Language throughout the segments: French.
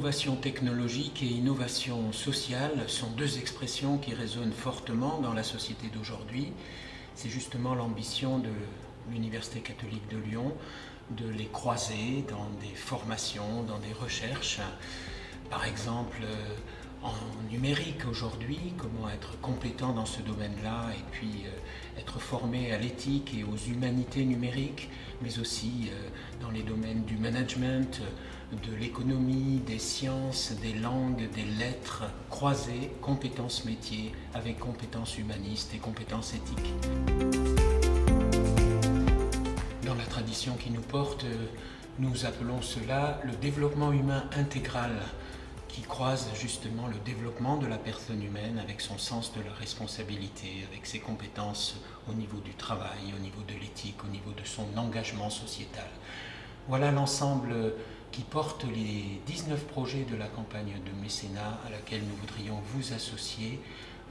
Innovation technologique et innovation sociale sont deux expressions qui résonnent fortement dans la société d'aujourd'hui. C'est justement l'ambition de l'Université catholique de Lyon de les croiser dans des formations, dans des recherches. Par exemple, euh, en numérique aujourd'hui, comment être compétent dans ce domaine-là et puis euh, être formé à l'éthique et aux humanités numériques, mais aussi euh, dans les domaines du management, de l'économie, des sciences, des langues, des lettres, croiser compétences métiers avec compétences humanistes et compétences éthiques. Dans la tradition qui nous porte, nous appelons cela le développement humain intégral qui croise justement le développement de la personne humaine avec son sens de la responsabilité, avec ses compétences au niveau du travail, au niveau de l'éthique, au niveau de son engagement sociétal. Voilà l'ensemble qui porte les 19 projets de la campagne de mécénat à laquelle nous voudrions vous associer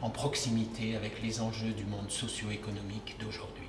en proximité avec les enjeux du monde socio-économique d'aujourd'hui.